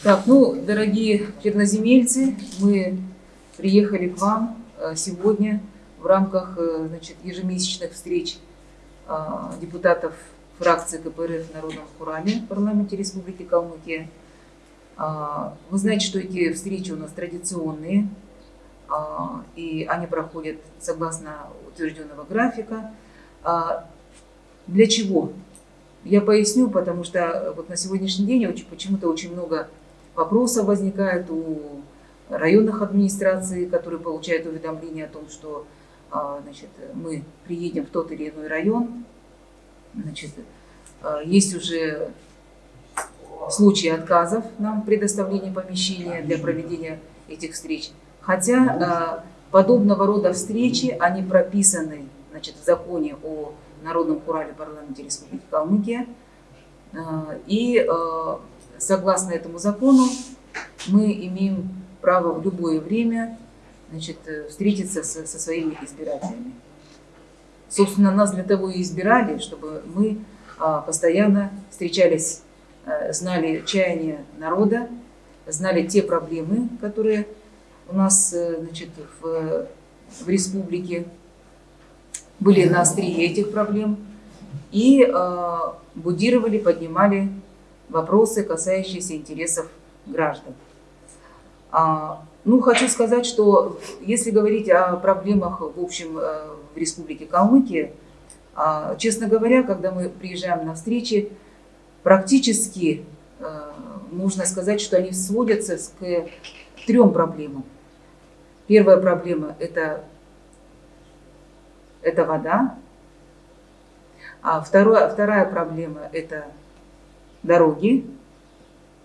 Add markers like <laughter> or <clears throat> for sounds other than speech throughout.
Так, ну, дорогие черноземельцы, мы приехали к вам э, сегодня в рамках э, значит, ежемесячных встреч э, депутатов фракции КПРФ в Народном Хурале в парламенте Республики Калмыкия. А, вы знаете, что эти встречи у нас традиционные, а, и они проходят согласно утвержденного графика. А, для чего? Я поясню, потому что вот на сегодняшний день почему-то очень много вопросов возникает у районных администраций, которые получают уведомления о том, что значит, мы приедем в тот или иной район. Значит, есть уже случаи отказов нам предоставления помещения для проведения этих встреч. Хотя подобного рода встречи, они прописаны значит, в законе о Народном Хурале парламенте Республики Калмыкия. И согласно этому закону мы имеем право в любое время значит, встретиться со, со своими избирателями. Собственно, нас для того и избирали, чтобы мы постоянно встречались Э, знали чаяния народа, знали те проблемы, которые у нас э, значит, в, в республике были на острие этих проблем и э, будировали, поднимали вопросы, касающиеся интересов граждан. А, ну, хочу сказать, что если говорить о проблемах в общем э, в республике Калмыкия, а, честно говоря, когда мы приезжаем на встречи, практически э, можно сказать, что они сводятся к трем проблемам. Первая проблема – это, это вода. А второе, вторая проблема – это дороги.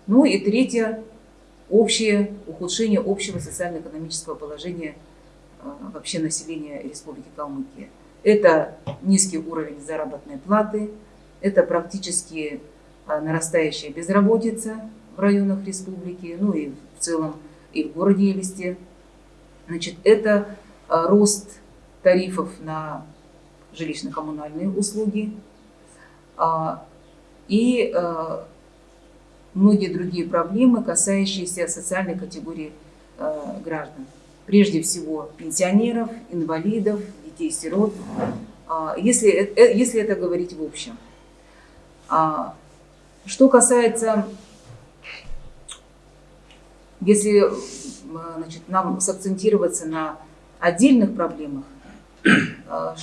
Ну и третья – общее ухудшение общего социально-экономического положения э, вообще населения Республики Калмыкия. Это низкий уровень заработной платы, это практически а, нарастающая безработица в районах республики, ну и в целом и в городе Елисте. Значит, это а, рост тарифов на жилищно-коммунальные услуги а, и многие другие проблемы, касающиеся социальной категории граждан. Прежде всего пенсионеров, инвалидов, детей-сирот, если, э, если это говорить в общем. Что касается, если значит, нам сакцентироваться на отдельных проблемах, а,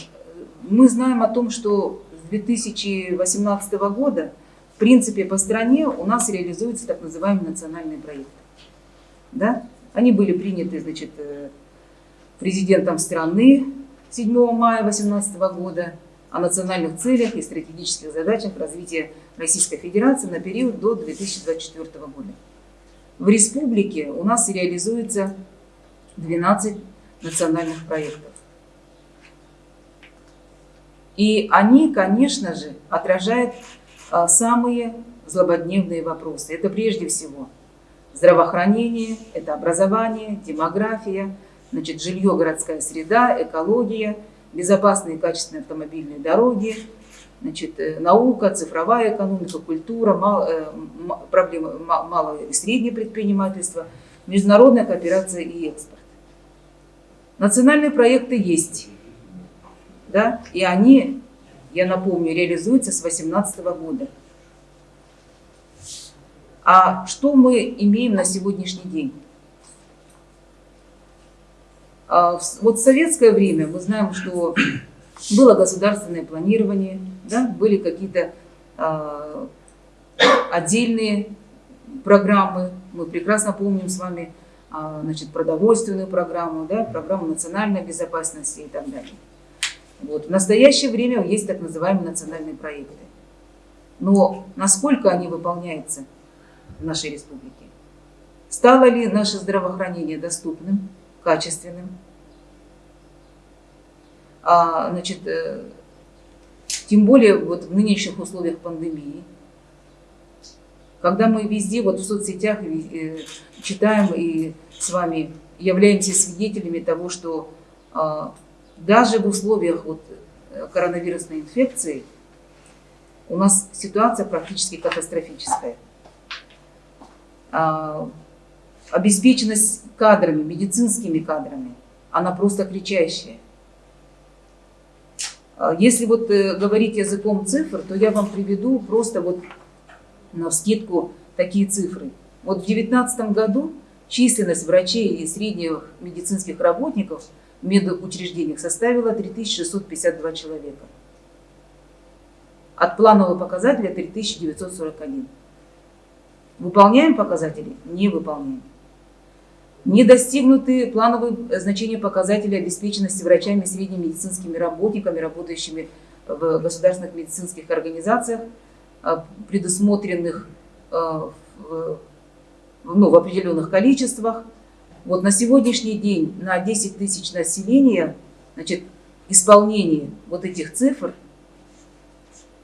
мы знаем о том, что 2018 года, в принципе, по стране у нас реализуются так называемые национальные проекты. Да? Они были приняты значит, э, президентом страны 7 мая 2018 года о национальных целях и стратегических задачах развития Российской Федерации на период до 2024 года. В республике у нас реализуется 12 национальных проектов. И они, конечно же, отражают а, самые злободневные вопросы. Это прежде всего здравоохранение, это образование, демография, значит, жилье, городская среда, экология – безопасные и качественные автомобильные дороги, значит, э, наука, цифровая экономика, культура, э, проблемы малого и среднего предпринимательства, международная кооперация и экспорт. Национальные проекты есть, да, и они, я напомню, реализуются с 2018 года. А что мы имеем на сегодняшний день? А, вот в советское время мы знаем, что было государственное планирование, да, были какие-то а, отдельные программы. Мы прекрасно помним с вами а, значит, продовольственную программу, да, программу национальной безопасности и так далее. Вот. В настоящее время есть так называемые национальные проекты. Но насколько они выполняются в нашей республике? Стало ли наше здравоохранение доступным? качественным. А, значит, э, тем более вот в нынешних условиях пандемии, когда мы везде, вот в соцсетях э, читаем и с вами являемся свидетелями того, что а, даже в условиях вот коронавирусной инфекции у нас ситуация практически катастрофическая. А, обеспеченность кадрами, медицинскими кадрами, она просто кричащая. А, если вот э, говорить языком цифр, то я вам приведу просто вот на вскидку такие цифры. Вот в 2019 году численность врачей и средних медицинских работников медучреждениях составила 3652 человека. От планового показателя 3941. Выполняем показатели? Не выполняем. Не достигнуты плановые значения показателей обеспеченности врачами средними медицинскими работниками, работающими в государственных медицинских организациях, а, предусмотренных в, ну, в определенных количествах. Вот на сегодняшний день на 10 тысяч населения значит, исполнение вот этих цифр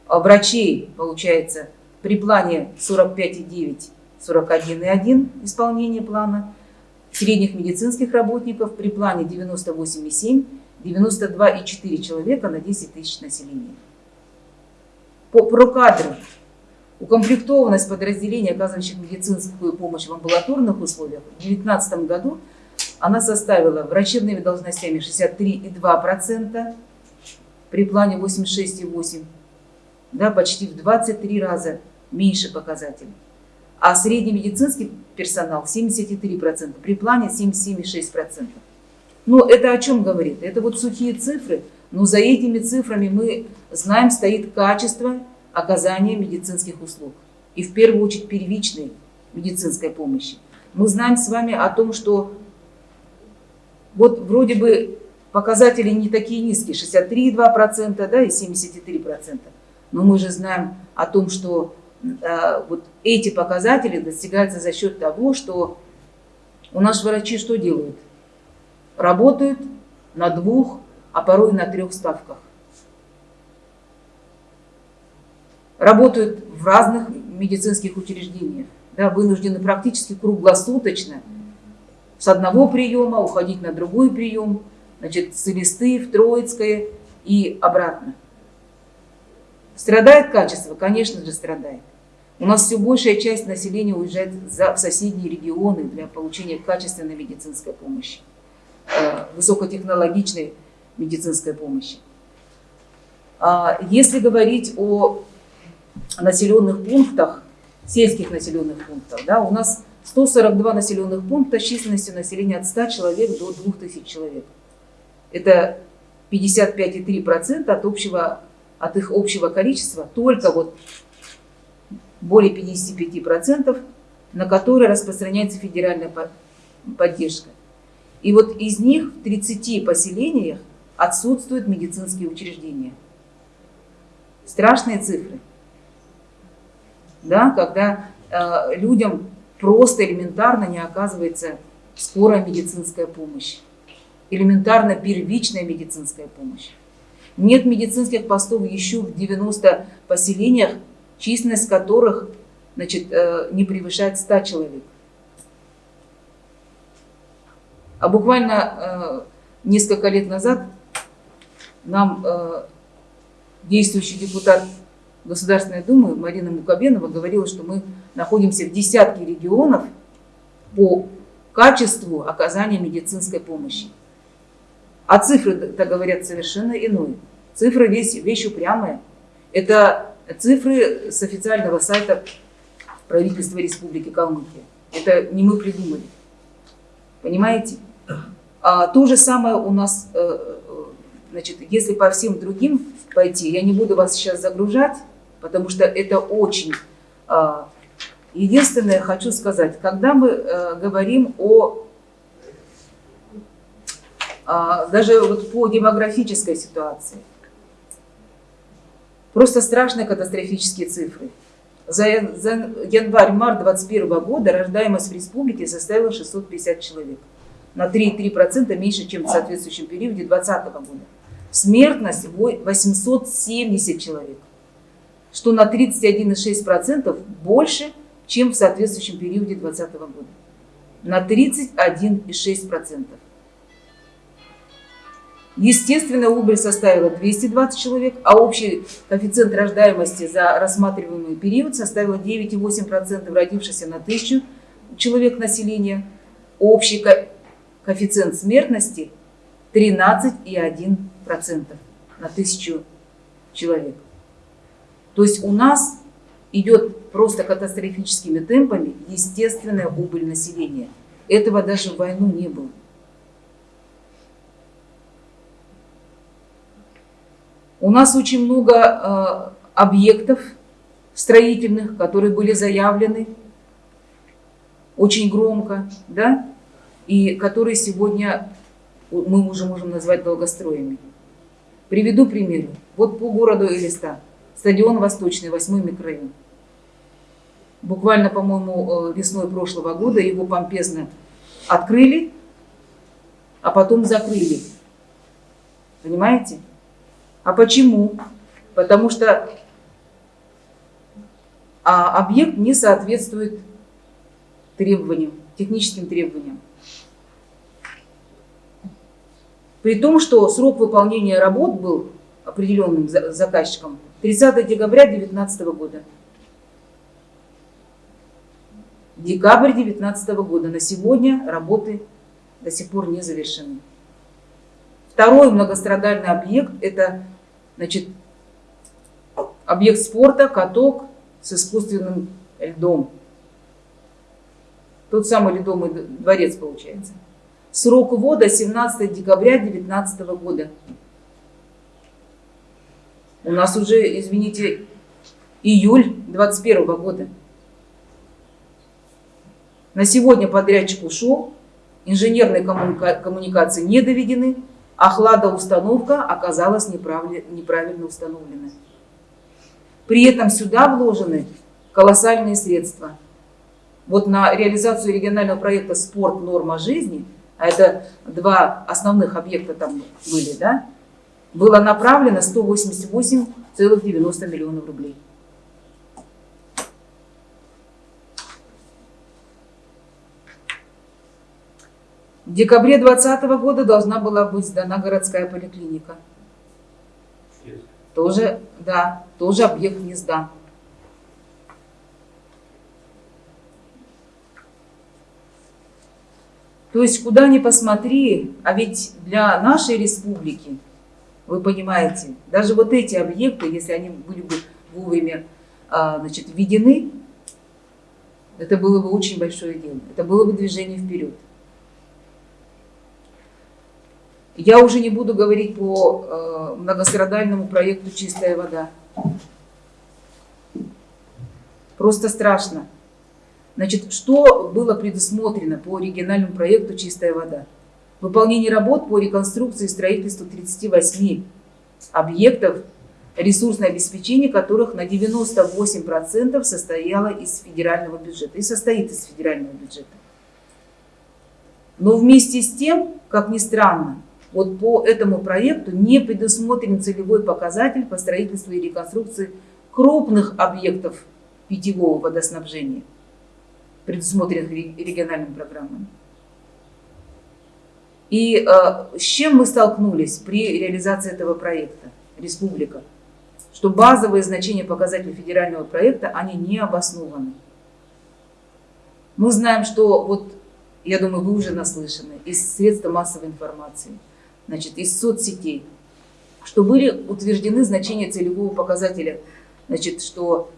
а врачей, получается, при плане 45,9, 41,1 исполнение плана, средних медицинских работников при плане 98,7, 92,4 человека на 10 тысяч населения. По прокадру укомплектованность подразделений, оказывающих медицинскую помощь в амбулаторных условиях в 2019 году она составила врачебными должностями 63,2%, при плане 86,8%, да, почти в 23 раза меньше показателей а средний медицинский персонал 73%, при плане 77,6%. Но это о чем говорит? Это вот сухие цифры, но за этими цифрами мы знаем, стоит качество оказания медицинских услуг. И в первую очередь первичной медицинской помощи. Мы знаем с вами о том, что вот вроде бы показатели не такие низкие, 63,2% да, и 73%. Но мы же знаем о том, что Э, вот эти показатели достигаются за счет того, что у нас врачи что делают? Работают на двух, а порой на трех ставках. Работают в разных медицинских учреждениях, да, вынуждены практически круглосуточно с одного приема уходить на другой прием, значит, с Элисты в Троицкое и обратно. Страдает качество? Конечно же, страдает. У нас все большая часть населения уезжает за, в соседние регионы для получения качественной медицинской помощи, э, высокотехнологичной медицинской помощи. А если говорить о населенных пунктах, сельских населенных пунктах, да, у нас 142 населенных пункта численностью населения от 100 человек до 2000 человек. Это 55,3% от общего от их общего количества только вот более 55%, на которые распространяется федеральная поддержка. И вот из них в 30 поселениях отсутствуют медицинские учреждения. Страшные цифры. Да, когда э, людям просто элементарно не оказывается скорая медицинская помощь, элементарно первичная медицинская помощь. Нет медицинских постов еще в 90 поселениях, численность которых значит, э, не превышает 100 человек. А буквально э, несколько лет назад нам э, действующий депутат Государственной Думы Марина Мукабенова говорила, что мы находимся в десятке регионов по качеству оказания медицинской помощи. А цифры-то говорят совершенно иное. Цифры вещь, вещь упрямая. Это цифры с официального сайта правительства Республики Калмыкия. Это не мы придумали. Понимаете? А то же самое у нас, э, э, значит, если по всем другим пойти, я не буду вас сейчас загружать, потому что это очень... А, единственное, хочу сказать, когда мы э, говорим о а, даже вот по демографической ситуации. Просто страшные катастрофические цифры. За, за январь-март 2021 года рождаемость в республике составила 650 человек. На 3,3% меньше, чем в соответствующем периоде 2020 года. Смертность 870 человек, что на 31,6% больше, чем в соответствующем периоде 2020 года. На 31,6%. Естественная убыль составила 220 человек, а общий коэффициент рождаемости за рассматриваемый период составил 9,8% родившихся на тысячу человек населения, общий коэффициент смертности 13,1% на тысячу человек. То есть у нас идет просто катастрофическими темпами естественная убыль населения. Этого даже в войну не было. У нас очень много э, объектов строительных, которые были заявлены очень громко, да, и которые сегодня мы уже можем назвать долгостроями. Приведу пример. Вот по городу Элиста, стадион Восточный, 8 микрорайон. Буквально, по-моему, э, весной прошлого года его помпезно открыли, а потом закрыли. Понимаете? А почему? Потому что а, объект не соответствует требованиям, техническим требованиям. При том, что срок выполнения работ был определенным заказчиком 30 декабря 2019 года. Декабрь 2019 года. На сегодня работы до сих пор не завершены. Второй многострадальный объект – это значит, объект спорта, каток с искусственным льдом. Тот самый ледомый дворец получается. Срок ввода 17 декабря 2019 года. У нас уже, извините, июль 2021 года. На сегодня подрядчик ушел, инженерные коммуника коммуникации не доведены, а хладоустановка оказалась неправильно установлена. При этом сюда вложены колоссальные средства. Вот на реализацию регионального проекта «Спорт. Норма жизни», а это два основных объекта там были, да, было направлено 188,90 миллионов рублей. В декабре 2020 года должна была быть сдана городская поликлиника. Тоже, да, тоже объект не сдан. То есть, куда ни посмотри, а ведь для нашей республики, вы понимаете, даже вот эти объекты, если они были бы вовремя а, значит, введены, это было бы очень большое дело. Это было бы движение вперед. Я уже не буду говорить по э, многострадальному проекту «Чистая вода». Просто страшно. Значит, что было предусмотрено по региональному проекту «Чистая вода»? Выполнение работ по реконструкции и строительству 38 объектов, ресурсное обеспечение которых на 98% состояло из федерального бюджета и состоит из федерального бюджета. Но вместе с тем, как ни странно, вот по этому проекту не предусмотрен целевой показатель по строительству и реконструкции крупных объектов питьевого водоснабжения, предусмотренных региональными программами. И э, с чем мы столкнулись при реализации этого проекта, республика? Что базовые значения показателей федерального проекта, они не обоснованы. Мы знаем, что, вот, я думаю, вы уже наслышаны, из средств массовой информации – значит, из соцсетей, что были утверждены значения целевого показателя, значит, что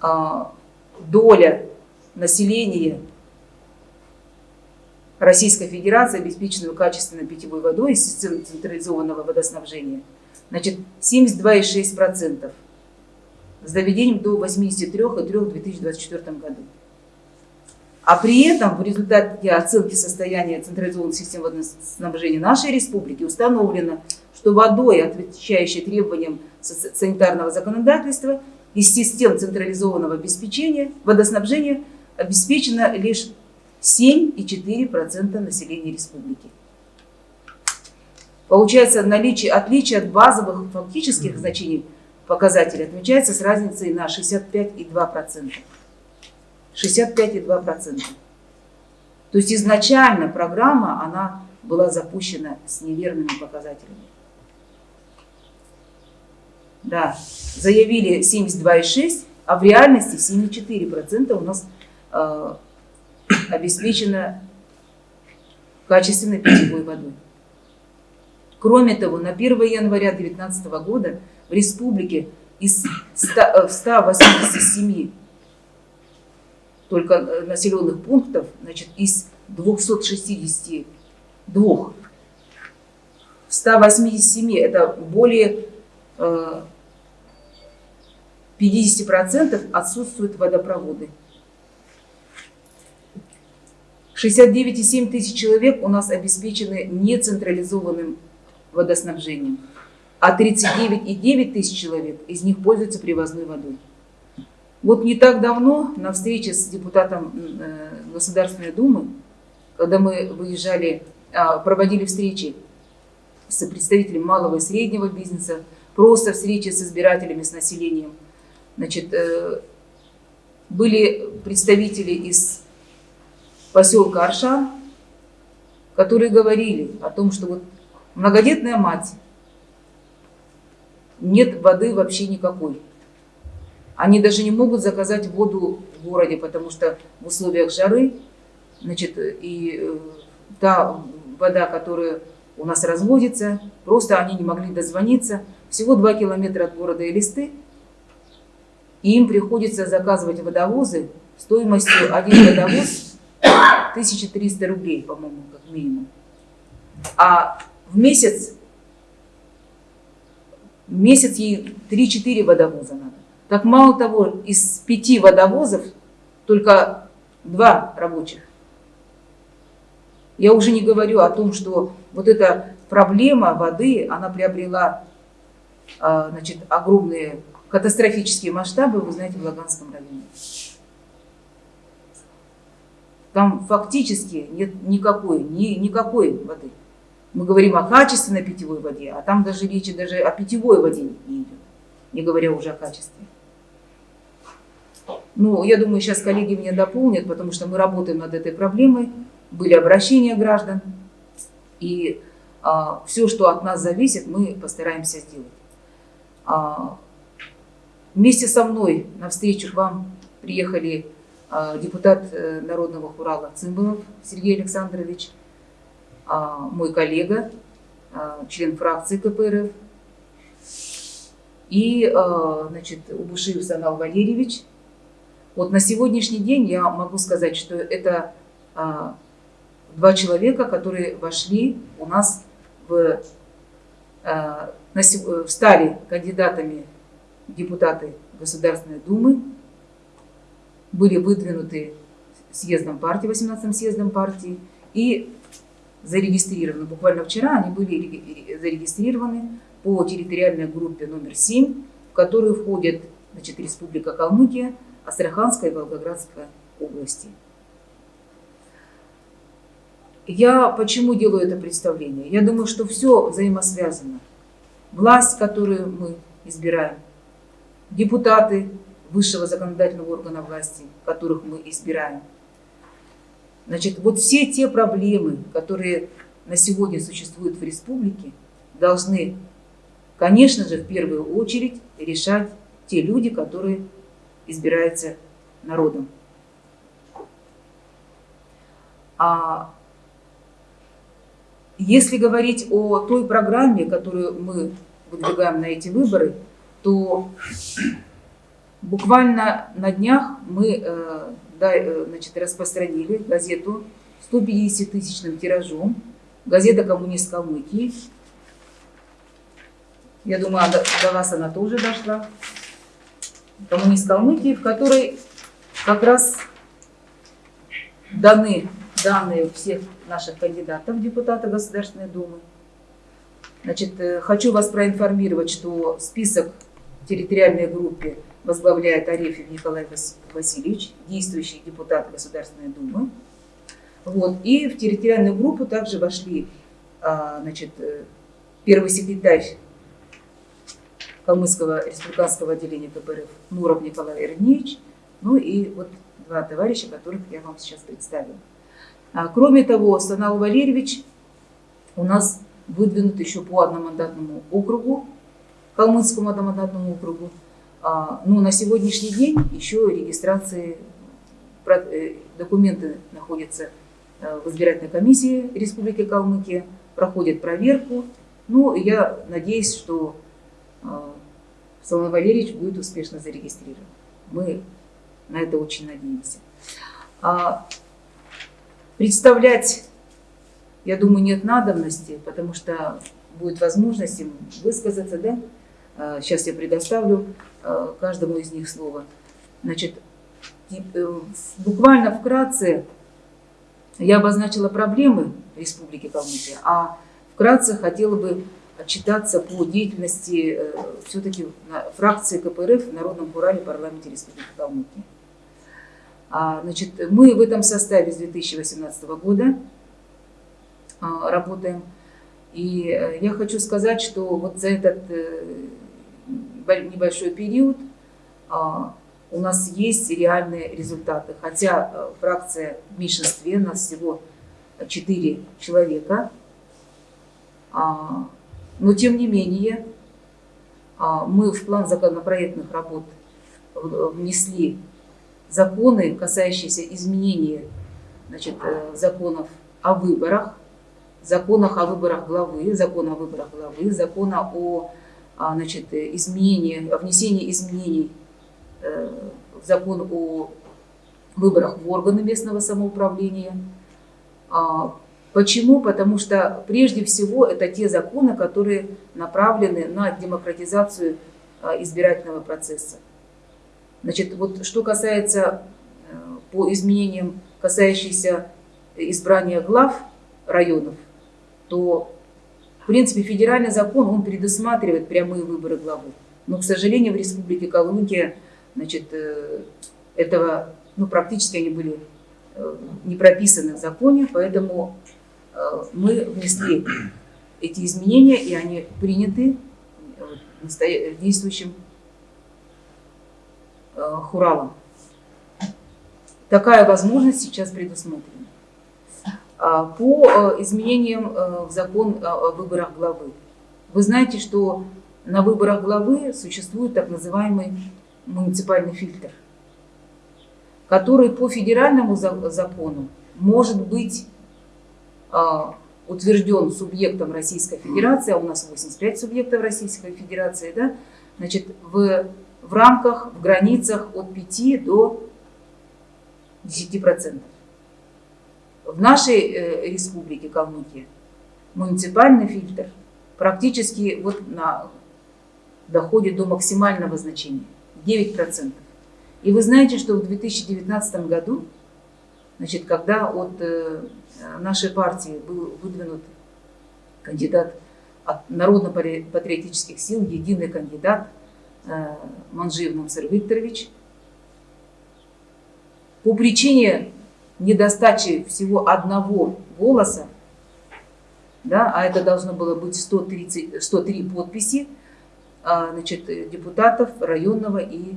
а, доля населения Российской Федерации, обеспеченного качественной питьевой водой из системы централизованного водоснабжения, значит, 72,6% с доведением до 83,3% в 2024 году. А при этом в результате оценки состояния централизованной системы водоснабжения нашей республики установлено, что водой, отвечающей требованиям санитарного законодательства, из систем централизованного обеспечения водоснабжения обеспечено лишь 7,4% населения республики. Получается, наличие, отличие от базовых фактических значений показателей отмечается с разницей на 65,2%. 65,2%. То есть изначально программа, она была запущена с неверными показателями. Да, заявили 72,6, а в реальности 7,4% у нас э, обеспечена качественной питьевой водой. Кроме того, на 1 января 2019 года в республике из 100, 187 только э, населенных пунктов, значит, из 262, 187 это более 50% э, отсутствуют водопроводы. 69,7 тысяч человек у нас обеспечены нецентрализованным водоснабжением, а 39,9 тысяч человек из них пользуются привозной водой. Вот не так давно на встрече с депутатом э, Государственной Думы, когда мы выезжали, а, проводили встречи с представителями малого и среднего бизнеса, просто встречи с избирателями, с населением, значит, э, были представители из поселка Аршан, которые говорили о том, что вот многодетная мать, нет воды вообще никакой. Они даже не могут заказать воду в городе, потому что в условиях жары, значит, и э, та вода, которая у нас разводится, просто они не могли дозвониться. Всего 2 километра от города Элисты, и им приходится заказывать водовозы стоимостью один водовоз 1300 рублей, по-моему, как минимум. А в месяц, в месяц ей 3-4 водовоза надо. Так мало того, из пяти водовозов только два рабочих. Я уже не говорю о том, что вот эта проблема воды, она приобрела а, значит, огромные катастрофические масштабы, вы знаете, в Лаганском районе. Там фактически нет никакой, ни, никакой воды. Мы говорим о качественной питьевой воде, а там даже речи даже о питьевой воде не идет, не говоря уже о качестве. Ну, я думаю, сейчас коллеги меня дополнят, потому что мы работаем над этой проблемой, были обращения граждан, и а, все, что от нас зависит, мы постараемся сделать. А, вместе со мной на встречу к вам приехали депутат э, Народного хурала Цымбалов Сергей Александрович, а, мой коллега, а, член фракции КПРФ, и а, значит, Убушиев Санал Валерьевич, вот на сегодняшний день я могу сказать, что это а, два человека, которые вошли у нас в, а, на, стали кандидатами депутаты Государственной Думы, были выдвинуты съездом партии, 18-м съездом партии, и зарегистрированы. Буквально вчера они были зарегистрированы по территориальной группе номер 7, в которую входит значит, Республика Калмыкия, Астраханской и Волгоградской области. Я почему делаю это представление? Я думаю, что все взаимосвязано. Власть, которую мы избираем, депутаты высшего законодательного органа власти, которых мы избираем. Значит, вот все те проблемы, которые на сегодня существуют в республике, должны, конечно же, в первую очередь решать те люди, которые избирается народом. А если говорить о той программе, которую мы выдвигаем на эти выборы, то буквально на днях мы э, э, значит, распространили газету 150-тысячным тиражом, газета «Коммунист Калмыкии». Я думаю, до, вас она тоже дошла коммунист Калмыкии, в которой как раз даны данные всех наших кандидатов в депутаты Государственной Думы. Значит, э, хочу вас проинформировать, что список территориальной группе возглавляет Арефьев Николай Васильевич, действующий депутат Государственной Думы. Вот. И в территориальную группу также вошли а, значит, э, первый секретарь Калмыцкого республиканского отделения КПРФ Нуров Николай Ирнеевич, ну и вот два товарища, которых я вам сейчас представила. А, кроме того, Санал Валерьевич у нас выдвинут еще по одномандатному округу, Калмыцкому одномандатному округу. А, ну, на сегодняшний день еще регистрации документы находятся в избирательной комиссии Республики Калмыкия, проходят проверку. Ну, я надеюсь, что Соломон Валерьевич будет успешно зарегистрирован. Мы на это очень надеемся. А представлять, я думаю, нет надобности, потому что будет возможность им высказаться, да? Сейчас а, я предоставлю каждому из них слово. Значит, э, буквально вкратце я обозначила проблемы Республики Калмыкия, а вкратце хотела бы отчитаться по деятельности э, все-таки фракции КПРФ в Народном Урале парламенте Республики Калмыкия. А, значит, мы в этом составе с 2018 года работаем. И э, я хочу сказать, что вот за этот э, небольшой период а, у нас есть реальные результаты. Хотя фракция в меньшинстве, у нас всего 4 человека, но тем не менее, а, мы в план законопроектных работ внесли законы, касающиеся изменения значит, э, законов о выборах, законах о выборах главы, закона о выборах главы, закона о а, значит, изменении, о внесении изменений э, в закон о выборах в органы местного самоуправления, а, Почему? Потому что прежде всего это те законы, которые направлены на демократизацию а, избирательного процесса. Значит, вот что касается э, по изменениям, касающихся избрания глав районов, то, в принципе, федеральный закон, он предусматривает прямые выборы главы. Но, к сожалению, в Республике Калмыкия, значит, э, этого, ну, практически они были э, не прописаны в законе, поэтому Э, мы внесли эти изменения, и они приняты действующим Хуралом. Такая возможность сейчас предусмотрена. А, по изменениям в закон о выборах главы. Вы знаете, что на выборах главы существует так называемый муниципальный фильтр, который по федеральному закону может быть утвержден субъектом Российской Федерации, а у нас 85 субъектов Российской Федерации, да, значит, в, в рамках, в границах от 5 до 10%. В нашей э, республике Калмыкия муниципальный фильтр практически вот на, доходит до максимального значения, 9%. И вы знаете, что в 2019 году, значит, когда от э, нашей партии был выдвинут кандидат от народно-патриотических сил, единый кандидат э, Манжиев Мансер Викторович. По причине недостачи всего одного голоса, да, а это должно было быть 130, 103 подписи а, значит, депутатов районного и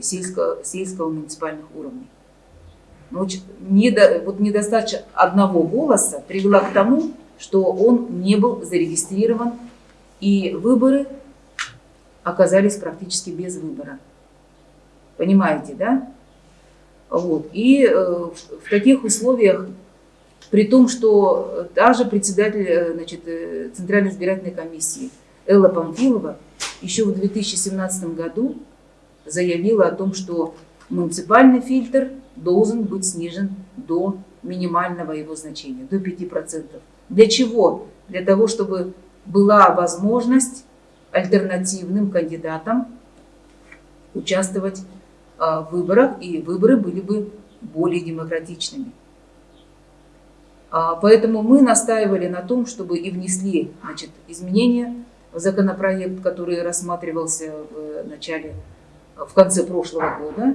сельского, сельского муниципальных уровней. Но недо, вот недостача одного голоса привела к тому, что он не был зарегистрирован, и выборы оказались практически без выбора. Понимаете, да? Вот. И э, в, таких условиях, при том, что даже председатель э, значит, э, Центральной избирательной комиссии Элла Памфилова еще в 2017 году заявила о том, что муниципальный фильтр должен быть снижен до минимального его значения, до 5%. Для чего? Для того, чтобы была возможность альтернативным кандидатам участвовать выборах, и выборы были бы более демократичными. А, поэтому мы настаивали на том, чтобы и внесли значит, изменения в законопроект, который рассматривался в начале, в конце прошлого года,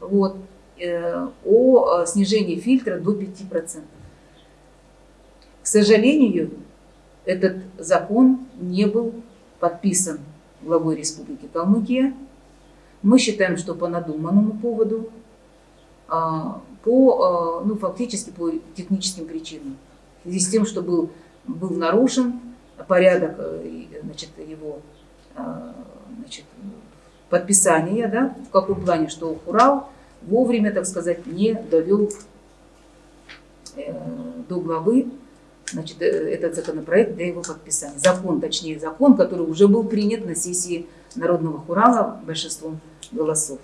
вот, э, о снижении фильтра до 5%. К сожалению, этот закон не был подписан главой Республики Калмыкия. Мы считаем, что по надуманному поводу, а, по, а, ну, фактически по техническим причинам. В связи с тем, что был, был нарушен порядок э, значит, его а, значит, подписания, да, в каком плане, что Хурал вовремя, так сказать, не довел э, до главы значит, э, этот законопроект для его подписания. Закон, точнее закон, который уже был принят на сессии Народного Хурала большинством голосов.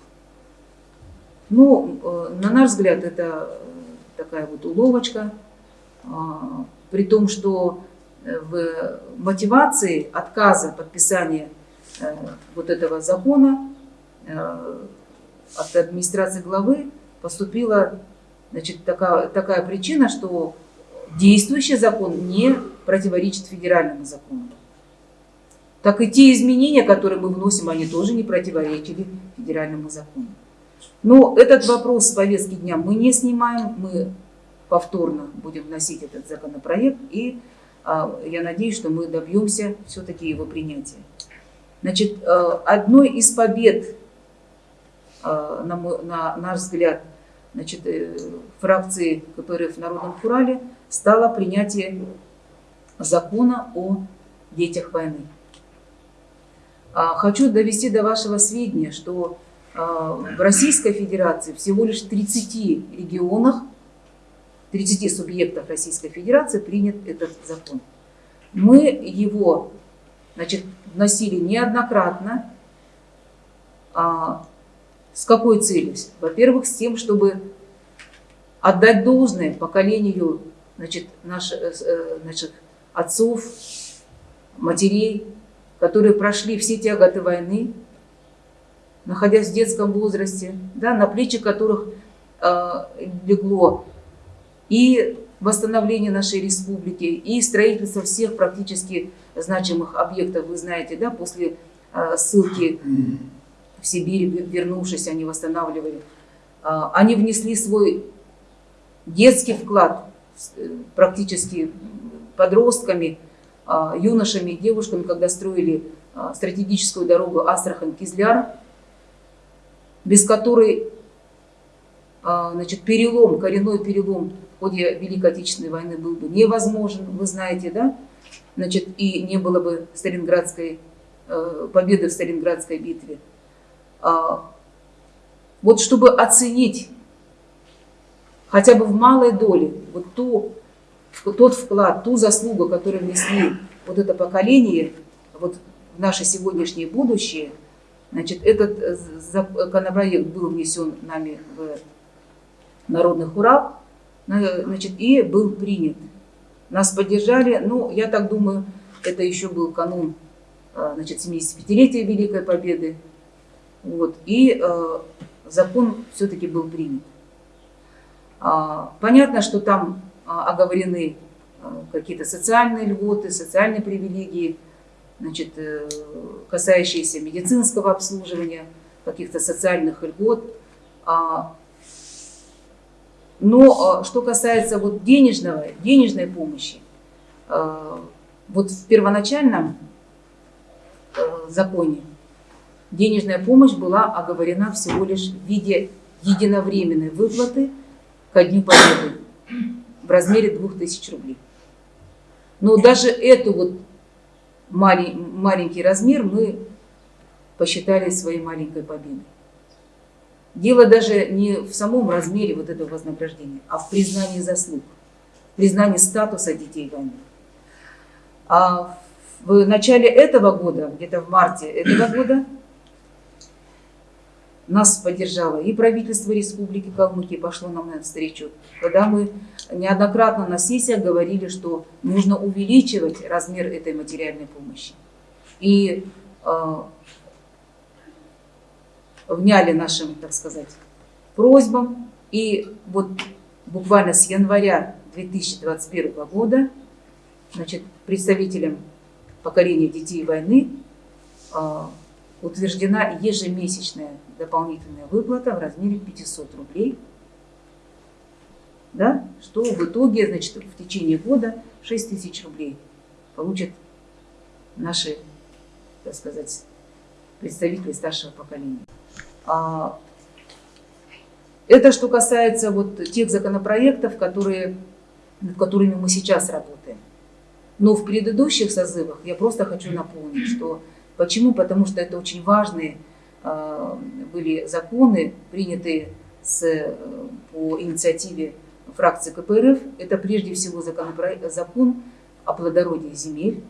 Ну, э, на наш взгляд, это такая вот уловочка, а, при том, что в мотивации отказа подписания вот этого закона от администрации главы поступила значит, такая, такая причина, что действующий закон не противоречит федеральному закону. Так и те изменения, которые мы вносим, они тоже не противоречили федеральному закону. Но этот вопрос с повестки дня мы не снимаем, мы повторно будем вносить этот законопроект, и а, я надеюсь, что мы добьемся все-таки его принятия. Значит, а, одной из побед а, на, мой, на наш взгляд, значит, э, фракции КПРФ в Народном Фурале стало принятие закона о детях войны. А, хочу довести до вашего сведения, что а, в Российской Федерации всего лишь в 30 регионах, 30 субъектах Российской Федерации принят этот закон. Мы его значит, вносили неоднократно, с какой целью? Во-первых, с тем, чтобы отдать должное поколению значит, наших, э, э, наших отцов, матерей, которые прошли все тяготы войны, находясь в детском возрасте, да, на плечи которых э, легло и восстановление нашей республики, и строительство всех практически значимых объектов. Вы знаете, да, после э, ссылки в Сибирь, вернувшись, они восстанавливали. А, они внесли свой детский вклад э, практически подростками, а, юношами, девушками, когда строили а, стратегическую дорогу Астрахань-Кизляр, без которой значит, перелом, коренной перелом в ходе Великой Отечественной войны был бы невозможен, вы знаете, да? Значит, и не было бы Сталинградской, э, победы в Сталинградской битве. А, вот чтобы оценить хотя бы в малой доле вот ту, тот вклад, ту заслугу, которую внесли вот это поколение вот в наше сегодняшнее будущее, значит, этот э, законопроект был внесен нами в Народный Хурал, значит, и был принят. Нас поддержали, ну, я так думаю, это еще был канун а, значит, 75-летия Великой Победы, вот, и э, закон все-таки был принят. А, понятно, что там оговорены а, какие-то социальные льготы, социальные привилегии, значит, э, касающиеся медицинского обслуживания, каких-то социальных льгот. А, но что касается вот денежного, денежной помощи, вот в первоначальном э, законе денежная помощь была оговорена всего лишь в виде единовременной выплаты ко Дню Победы в размере 2000 рублей. Но даже эту вот маленький размер мы посчитали своей маленькой победой. Дело даже не в самом размере вот этого вознаграждения, а в признании заслуг, признании статуса детей войны. А в начале этого года, где-то в марте этого года, нас поддержало и правительство Республики Калмыкия пошло нам навстречу, когда мы неоднократно на сессиях говорили, что нужно увеличивать размер этой материальной помощи. И э, вняли нашим, так сказать, просьбам. И вот буквально с января 2021 года значит, представителям поколения детей войны э, утверждена ежемесячная дополнительная выплата в размере 500 рублей, да, что в итоге, значит, в течение года 6 тысяч рублей получат наши, так сказать, представители старшего поколения. А, это что касается вот тех законопроектов, которые, над которыми мы сейчас работаем. Но в предыдущих созывах я просто хочу напомнить, что почему? Потому что это очень важные а, были законы, принятые с, э, по инициативе фракции КПРФ, это прежде всего законопроект, закон о плодородии земель,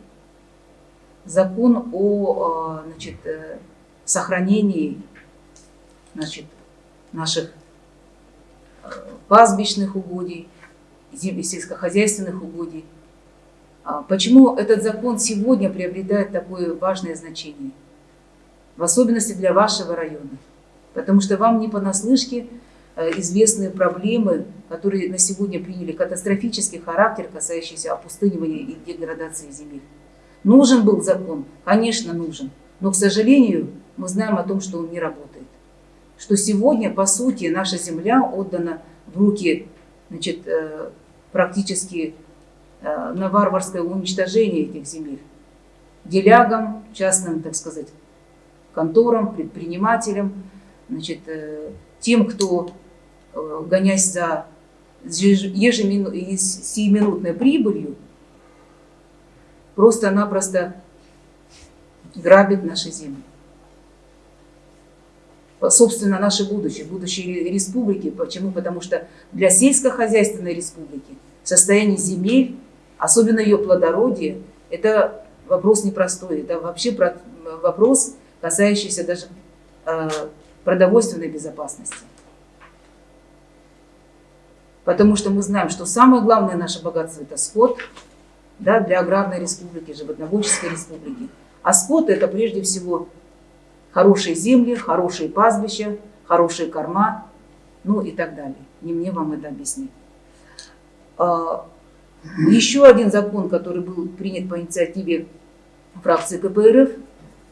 закон о э, значит, э, сохранении значит, наших пастбищных угодий, сельскохозяйственных угодий. А почему этот закон сегодня приобретает такое важное значение? В особенности для вашего района. Потому что вам не понаслышке э, известны проблемы, которые на сегодня приняли катастрофический характер, касающийся опустынивания и деградации земель. Нужен был закон? Конечно, нужен. Но, к сожалению, мы знаем о том, что он не работает. Что сегодня, по сути, наша земля отдана в руки значит, э, практически на варварское уничтожение этих земель. Делягам, частным, так сказать, конторам, предпринимателям, значит, э, тем, кто, гонясь за ежеминутной прибылью, просто-напросто грабит наши земли собственно, наше будущее, будущее республики. Почему? Потому что для сельскохозяйственной республики состояние земель, особенно ее плодородие, это вопрос непростой. Это вообще вопрос, касающийся даже э, продовольственной безопасности. Потому что мы знаем, что самое главное наше богатство – это скот да, для аграрной республики, животноводческой республики. А скот – это прежде всего хорошие земли, хорошие пастбища, хорошие корма, ну и так далее. Не мне вам это объяснить. Еще один закон, который был принят по инициативе фракции КПРФ,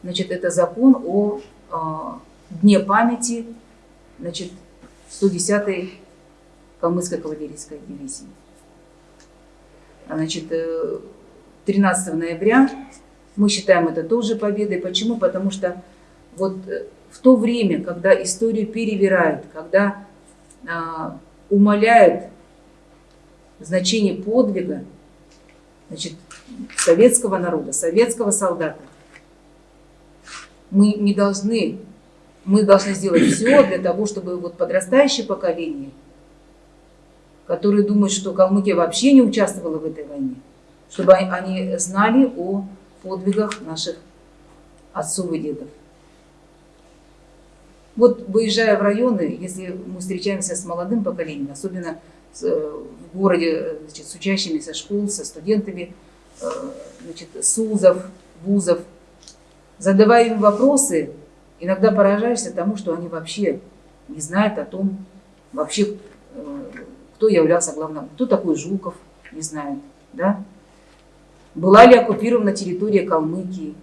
значит, это закон о а, Дне памяти значит, 110-й калмыцкой кавалерийской дивизии. Значит, 13 э, ноября мы считаем это тоже победой. Почему? Потому что вот э, в то время, когда историю перевирают, когда а, умаляют значение подвига значит, советского народа, советского солдата, мы не должны, мы должны сделать все для того, чтобы вот подрастающее поколение, которое думает, что Калмыкия вообще не участвовала в этой войне, чтобы они знали о подвигах наших отцов и дедов. Вот выезжая в районы, если мы встречаемся с молодым поколением, особенно э, в городе значит, с учащимися школ, со студентами э, значит, с УЗов, вузов, задавая им вопросы, иногда поражаешься тому, что они вообще не знают о том, вообще, э, кто являлся главным, кто такой Жуков, не знают, да? Была ли оккупирована территория Калмыкии,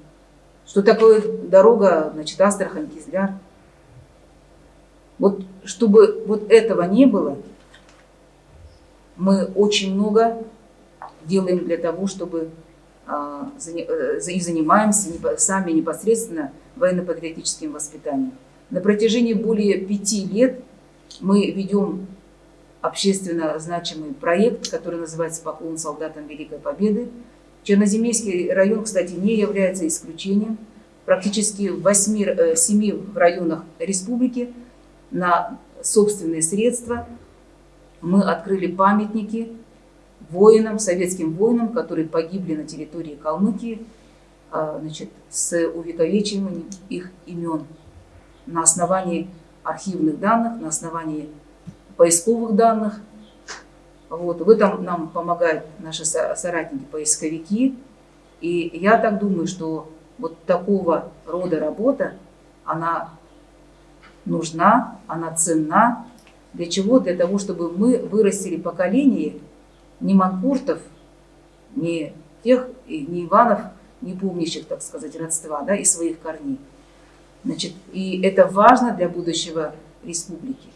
что такое дорога, значит, Астрахань-Кизляр, вот чтобы вот этого не было, мы очень много делаем для того, чтобы а, э, и занимаемся сами непосредственно военно-патриотическим воспитанием. На протяжении более пяти лет мы ведем общественно значимый проект, который называется «Поклон солдатам Великой Победы». Черноземельский район, кстати, не является исключением. Практически в 8, 7 э, районах республики на собственные средства мы открыли памятники воинам, советским воинам, которые погибли на территории Калмыкии, а, значит, с увековечением их имен на основании архивных данных, на основании поисковых данных. Вот. В этом нам помогают наши соратники-поисковики. И я так думаю, что вот такого рода работа, она нужна, она ценна. Для чего? Для того, чтобы мы вырастили поколение не манкуртов, не тех, не Иванов, не помнящих, так сказать, родства да, и своих корней. Значит, и это важно для будущего республики.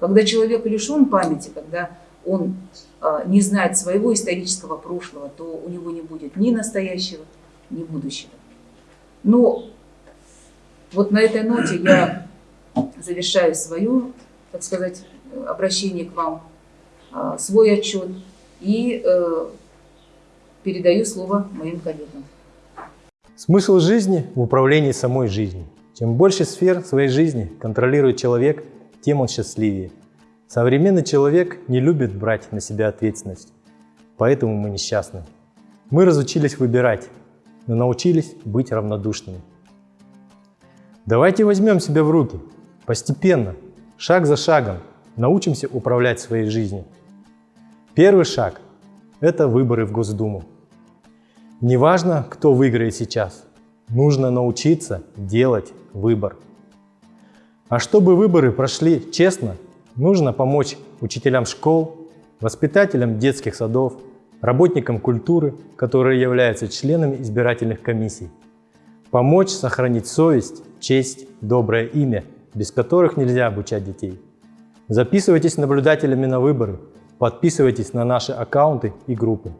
Когда человек лишен памяти, когда он э, не знает своего исторического прошлого, то у него не будет ни настоящего, ни будущего. Но вот на этой ноте я <clears throat> завершаю свою, так сказать, обращение к вам, а, свой отчет и э, передаю слово моим коллегам. Смысл жизни в управлении самой жизнью. Чем больше сфер своей жизни контролирует человек, тем он счастливее. Современный человек не любит брать на себя ответственность, поэтому мы несчастны. Мы разучились выбирать, но научились быть равнодушными. Давайте возьмем себя в руки, постепенно, шаг за шагом, научимся управлять своей жизнью. Первый шаг – это выборы в Госдуму. Неважно, кто выиграет сейчас, нужно научиться делать выбор. А чтобы выборы прошли честно, нужно помочь учителям школ, воспитателям детских садов, работникам культуры, которые являются членами избирательных комиссий. Помочь сохранить совесть, честь, доброе имя, без которых нельзя обучать детей. Записывайтесь наблюдателями на выборы, подписывайтесь на наши аккаунты и группы.